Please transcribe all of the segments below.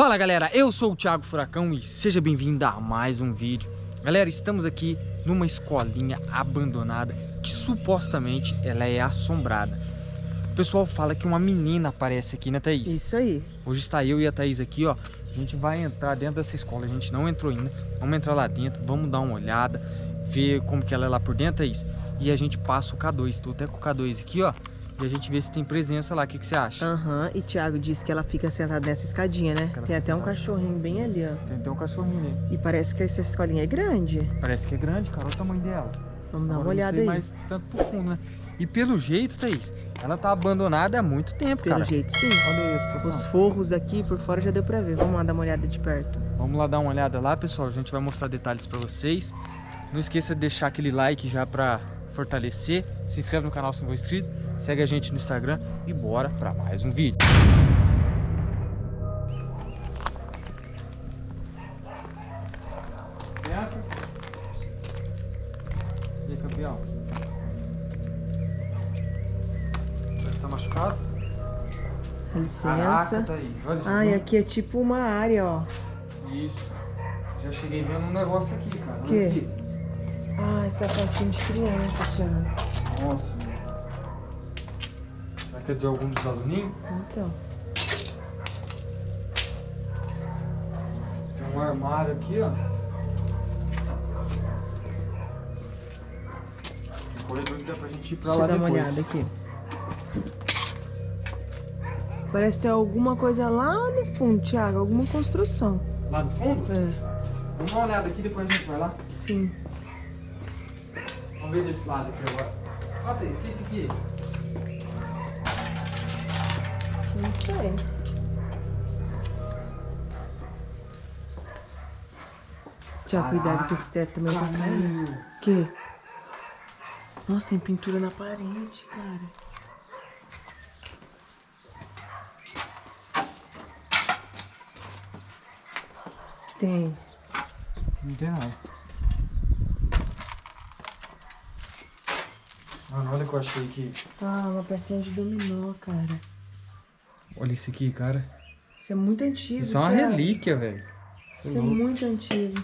Fala galera, eu sou o Thiago Furacão e seja bem-vindo a mais um vídeo. Galera, estamos aqui numa escolinha abandonada que supostamente ela é assombrada. O pessoal fala que uma menina aparece aqui, né Thaís? Isso aí. Hoje está eu e a Thaís aqui, ó. A gente vai entrar dentro dessa escola, a gente não entrou ainda. Vamos entrar lá dentro, vamos dar uma olhada, ver como que ela é lá por dentro, Thaís. E a gente passa o K2, estou até com o K2 aqui, ó. E a gente vê se tem presença lá. O que, que você acha? Aham, uhum. e Thiago disse que ela fica sentada nessa escadinha, né? Tem até um cachorrinho bem ali, ó. Tem até um cachorrinho ali. E parece que essa escolinha é grande. Parece que é grande, cara. Olha o tamanho dela. Vamos dar uma olhada aí. mais tanto profundo, né? E pelo jeito, Thaís, ela tá abandonada há muito tempo, pelo cara. Pelo jeito, sim. Olha isso, Os forros aqui por fora já deu pra ver. Vamos lá dar uma olhada de perto. Vamos lá dar uma olhada lá, pessoal. A gente vai mostrar detalhes pra vocês. Não esqueça de deixar aquele like já pra fortalecer. Se inscreve no canal se não for inscrito. Segue a gente no Instagram e bora para mais um vídeo. E aí, campeão? Você tá machucado? Licença. Caraca. Olha, e aqui é tipo uma área, ó. Isso. Já cheguei vendo um negócio aqui, cara. Que? Aqui. Ah, essa fotinho de criança, Thiago. Nossa. Será que é de algum dos aluninhos? Então. Tem um armário aqui, ó. Tem corredor que dá pra gente ir pra Deixa lá dar depois. uma olhada aqui. Parece ter alguma coisa lá no fundo, Thiago. Alguma construção. Lá no fundo? É. Vamos dar uma olhada aqui, depois a gente vai lá. Sim. Vamos ver desse lado aqui agora. Ó, Thaís, o que é isso aqui? Não sei. Já cuidado que esse teto também tá caindo. O quê? Nossa, tem pintura na parede, cara. Tem. Não tem nada. Mano, olha o que eu achei aqui. Ah, uma pecinha de dominó, cara. Olha isso aqui, cara. Isso é muito antigo, Isso é uma Thiago. relíquia, velho. Isso é muito antigo.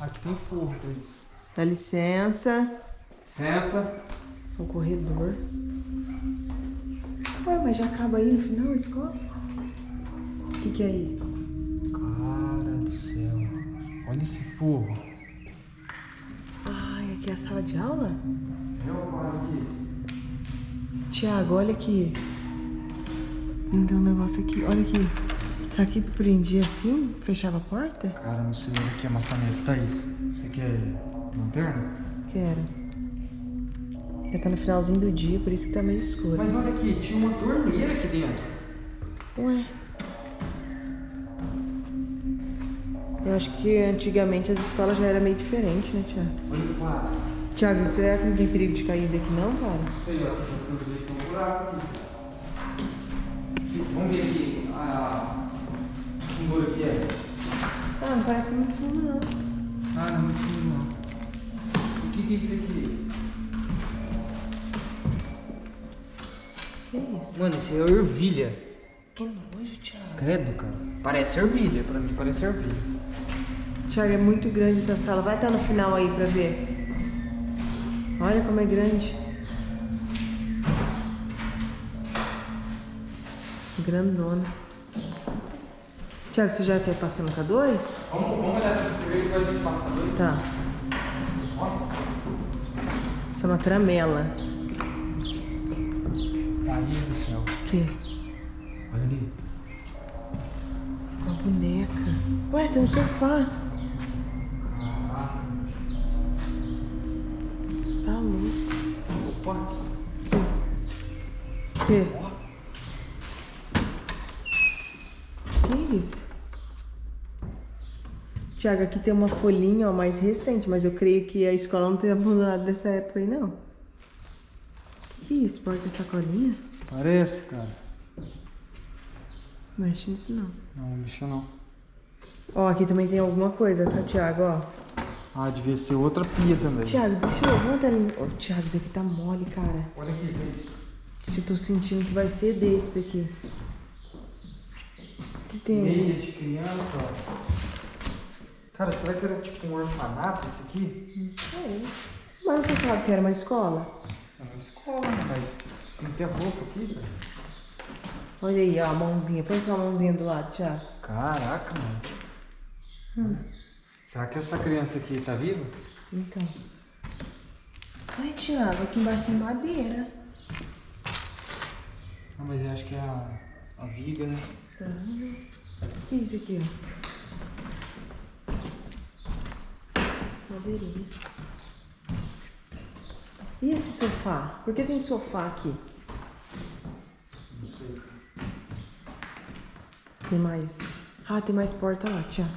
Aqui tem forro, Thaís. Dá licença. Licença. O corredor. Ué, mas já acaba aí no final a escola? O que, que é aí? Cara do céu. Olha esse forro. Ai, aqui é a sala de aula? Eu agora aqui. Tiago, olha aqui. Não tem um negócio aqui. Olha aqui. Será que prendia assim? Fechava a porta? Cara, não sei o que é maçaneta, Thaís. Você quer lanterna? Quero. Já tá no finalzinho do dia, por isso que tá meio escuro. Mas olha aqui, tinha uma torneira aqui dentro. Ué. Eu acho que antigamente as escolas já era meio diferente, né, Tiago? Olha o quadro. Tiago, será que não tem perigo de cair isso aqui não, cara? Não sei, ó. Tem um jeito um buraco. Vamos ver aqui. A fundura aqui é. Ah, não parece muito fundo, não. Ah, não é muito fundo não. E o que, que é isso aqui? Que isso? Mano, isso é ervilha. Que nojo, Thiago. Credo, cara. Parece ervilha, pra mim parece ervilha. Thiago, é muito grande essa sala. Vai estar no final aí pra ver. Olha como é grande. Grandona. Thiago, você já quer passar no K2? Vamos, vamos olhar primeiro depois a gente passa a dois. Tá. Isso é uma tramela. Aí do céu. O quê? Olha ali. Uma boneca. Ué, tem um sofá. Quê? Que isso? Tiago, aqui tem uma folhinha ó, mais recente, mas eu creio que a escola não tenha abandonado dessa época aí, não. Que que é isso? Porta sacolinha? Parece, cara. Não mexe nisso, não. Não, não mexa não. Ó, aqui também tem alguma coisa, tá, Tiago, ó. Ah, devia ser outra pia também. Thiago, deixa eu... Vamos até... Ô, Thiago, isso aqui tá mole, cara. Olha aqui, Cris. Eu tô sentindo que vai ser desse aqui. O que tem? Meia de criança, ó. Cara, será que era tipo um orfanato isso aqui? Não sei. Mas você sabe que era uma escola? É uma escola, né? mas tem que ter roupa aqui, cara. Olha aí, ó, a mãozinha. Põe sua mãozinha do lado, Thiago. Caraca, mano. Hum. Será que essa criança aqui tá viva? Então. Ai, Thiago, aqui embaixo tem madeira. Ah, mas eu acho que é a, a viga, né? Estranho. O que é isso aqui, ó? Madeirinha. E esse sofá? Por que tem sofá aqui? Não sei. Tem mais. Ah, tem mais porta lá, Thiago.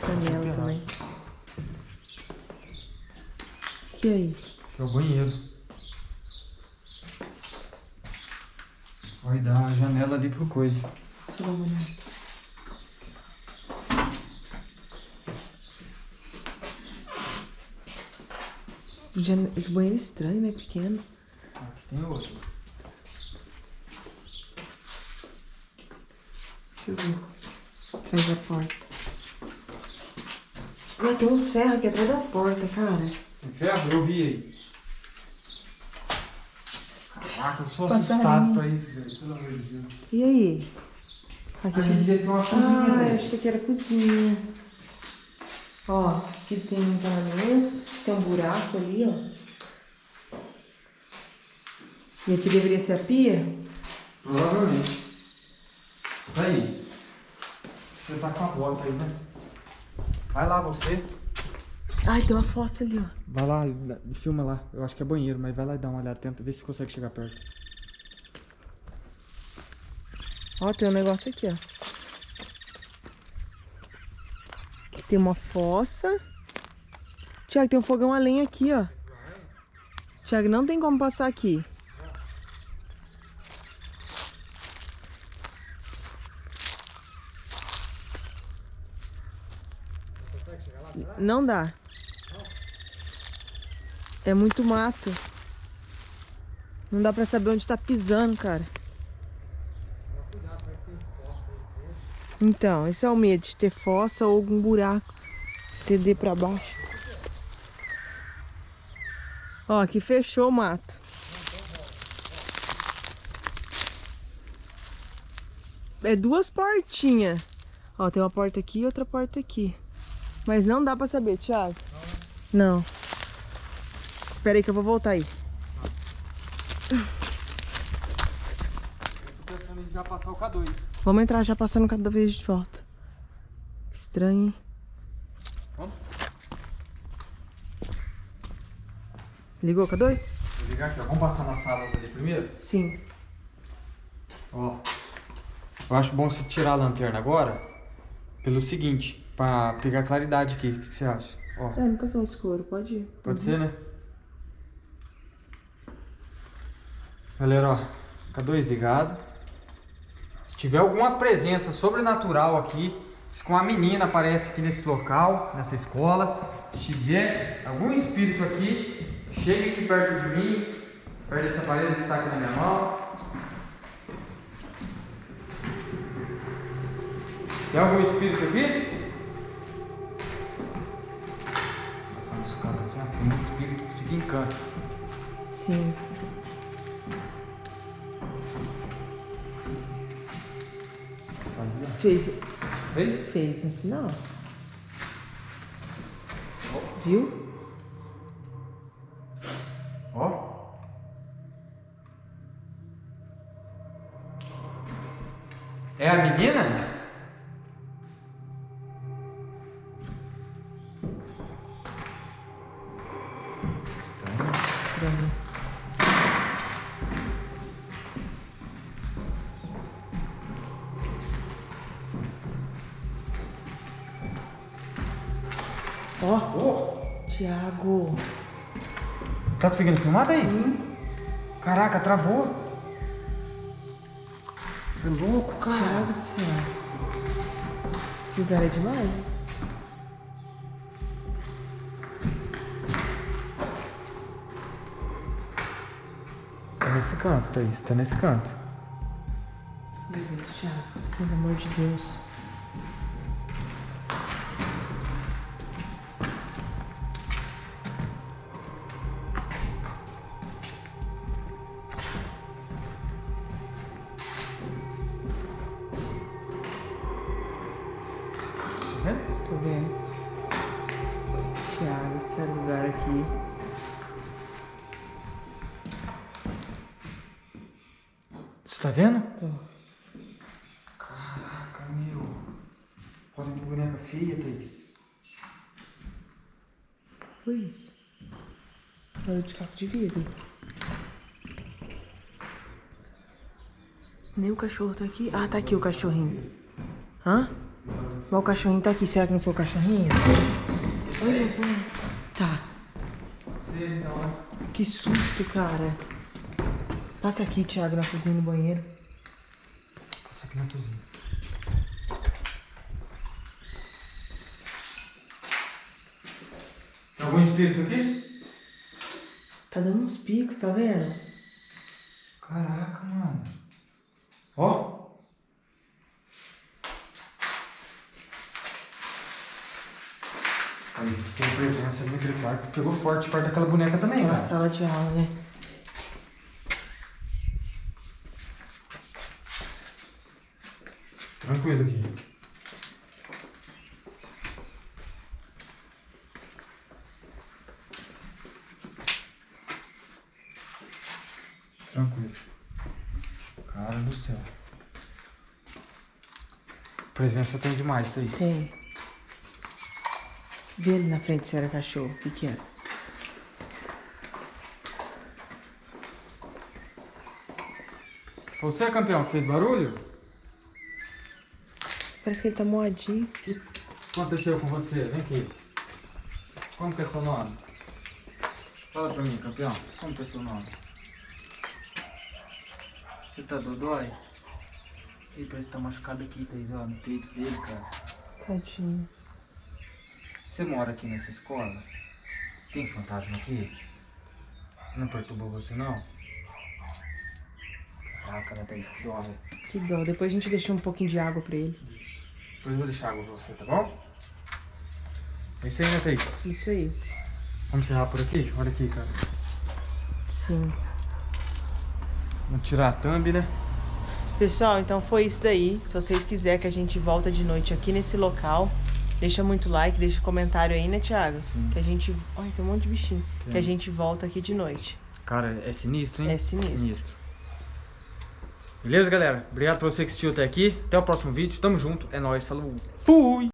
Janela também. Aí? Que é o banheiro. Vai dar a janela ali pro coisa. Deixa eu dar uma olhada. Jane- Que banheiro estranho, né? Pequeno. Aqui tem outro. Deixa eu ver. Faz a porta. Ai, tem uns ferros aqui atrás da porta, cara. Tem ferro? Eu vi aí. Caraca, eu sou assustado pra isso, velho. Pelo amor de Deus. E aí? Aqui tem... devia ser uma cozinha, Ah, eu velho. achei que era cozinha. Ó, aqui tem um encanamento, tem um buraco ali, ó. E aqui deveria ser a pia? Provavelmente. Thaís, você tá com a bota aí, né? Vai lá você. Ai, tem uma fossa ali, ó. Vai lá, filma lá. Eu acho que é banheiro, mas vai lá e dá uma olhada. Tenta ver se consegue chegar perto. Ó, tem um negócio aqui, ó. Aqui tem uma fossa. Tiago, tem um fogão a lenha aqui, ó. Tiago, não tem como passar aqui. Não dá. É muito mato. Não dá pra saber onde tá pisando, cara. Então, esse é o medo de ter fossa ou algum buraco ceder pra baixo. Ó, aqui fechou o mato. É duas portinhas. Ó, tem uma porta aqui e outra porta aqui. Mas não dá pra saber, Thiago. Não. Espera aí que eu vou voltar aí. Eu tô pensando em já passar o K2. Vamos entrar já passando cada vez de volta. Estranho, hein? Vamos? Ligou com a 2? Vou ligar aqui, ó. Vamos passar nas salas ali primeiro? Sim. Ó. Eu acho bom você tirar a lanterna agora. Pelo seguinte, pra pegar claridade aqui. O que que você acha? Ó, É, não tá tão escuro, pode ir. pode ser, né? Galera, ó. K2 ligado. Se tiver alguma presença sobrenatural aqui, se com a menina aparece aqui nesse local, nessa escola, se tiver algum espírito aqui, chegue aqui perto de mim, perto desse aparelho que está aqui na minha mão. Tem algum espírito aqui? Passando os cantos assim, ó, tem muito espírito que fica em canto. Sim. Fez, Fez? fez um sinal. Viu? Ó. É a menina? Estranho. Estranho. Ó, Ô, Thiago. tá conseguindo filmar, Thaís? Caraca, travou. Você é louco, cara. Thiago do céu. Esse lugar é demais. Tá nesse canto, Thaís. Tá nesse canto. Meu Deus, Thiago. Pelo amor de Deus. Lugar aqui. Você tá vendo? Tô. Caraca, meu. Olha que boneca feia, Thaís. Foi isso. Barulho de caco de vidro. Nem o cachorro tá aqui. Ah, tá aqui o cachorrinho. Hã? Mas o cachorrinho tá aqui. Será que não foi o cachorrinho? Olha. Tá. Você, então, né? Que susto, cara. Passa aqui, Thiago, na cozinha no banheiro. Passa aqui na cozinha. Tem algum espírito aqui? Tá dando uns picos, tá vendo? Caraca, mano. Ó. Thaís, que tem presença ali naquele quarto. Pegou forte perto daquela boneca também, Na cara. sala de aula, né? Tranquilo aqui. Tranquilo. Cara do céu. Presença tem demais, Thaís. Tem. Vê ali na frente se era cachorro. O que que era? Você, campeão, que fez barulho? Parece que ele tá moadinho. O que, aconteceu com você? Vem aqui. Como que é seu nome? Fala pra mim, campeão. Como que é seu nome? Você tá dodói? Ih, parece que tá machucado aqui, Thaís, ó, no peito dele, cara. Tadinho. Você mora aqui nessa escola? Tem fantasma aqui? Não perturbou você, não? Caraca, né, Thaís? Que dó, velho. Que dó. Depois a gente deixa um pouquinho de água pra ele. Isso. Depois eu vou deixar água pra você, tá bom? É isso aí, né, Thaís? Isso aí. Vamos encerrar por aqui? Olha aqui, cara. Sim. Vamos tirar a thumb, né? Pessoal, então foi isso daí. Se vocês quiserem que a gente volta de noite aqui nesse local, deixa muito like, deixa comentário aí, né, Thiago? Sim. Que a gente. Ai, tem um monte de bichinho. Tem. Que a gente volta aqui de noite. Cara, é sinistro, hein? É sinistro. Beleza, galera? Obrigado por você que assistiu até aqui. Até o próximo vídeo. Tamo junto. É nóis. Falou. Fui!